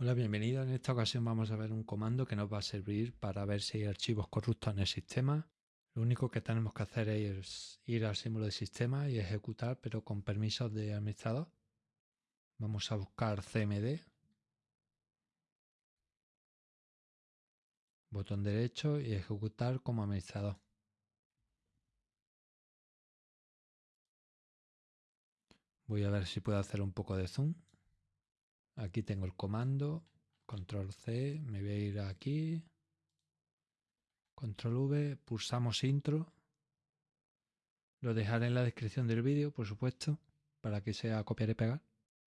Hola, bienvenido. En esta ocasión vamos a ver un comando que nos va a servir para ver si hay archivos corruptos en el sistema. Lo único que tenemos que hacer es ir al símbolo de sistema y ejecutar, pero con permisos de administrador. Vamos a buscar CMD. Botón derecho y ejecutar como administrador. Voy a ver si puedo hacer un poco de zoom. Aquí tengo el comando, control C, me voy a ir aquí, control V, pulsamos intro. Lo dejaré en la descripción del vídeo, por supuesto, para que sea copiar y pegar.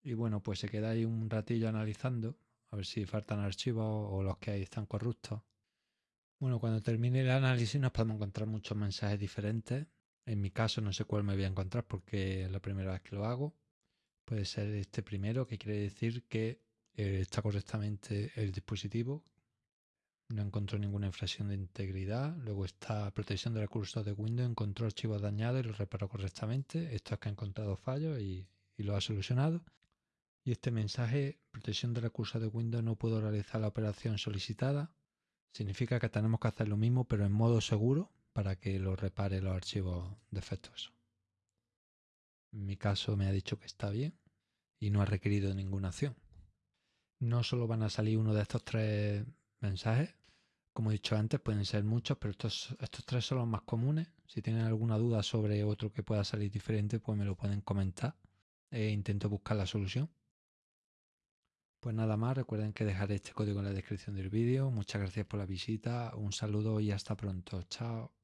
Y bueno, pues se queda ahí un ratillo analizando, a ver si faltan archivos o los que hay están corruptos. Bueno, cuando termine el análisis nos podemos encontrar muchos mensajes diferentes. En mi caso no sé cuál me voy a encontrar porque es la primera vez que lo hago puede ser este primero, que quiere decir que eh, está correctamente el dispositivo, no encontró ninguna infracción de integridad. Luego está protección de recursos de Windows, encontró archivos dañados y los reparó correctamente. Esto es que ha encontrado fallos y, lo ha solucionado. Y este mensaje, protección de recursos de Windows, no pudo realizar la operación solicitada. Significa que tenemos que hacer lo mismo, pero en modo seguro, para que lo repare los archivos defectuosos. En mi caso me ha dicho que está bien y no ha requerido ninguna acción. No solo van a salir uno de estos tres mensajes, como he dicho antes, pueden ser muchos, pero estos, estos tres son los más comunes. Si tienen alguna duda sobre otro que pueda salir diferente, pues me lo pueden comentar e intento buscar la solución. Pues nada más, recuerden que dejaré este código en la descripción del vídeo. Muchas gracias por la visita, un saludo y hasta pronto. Chao.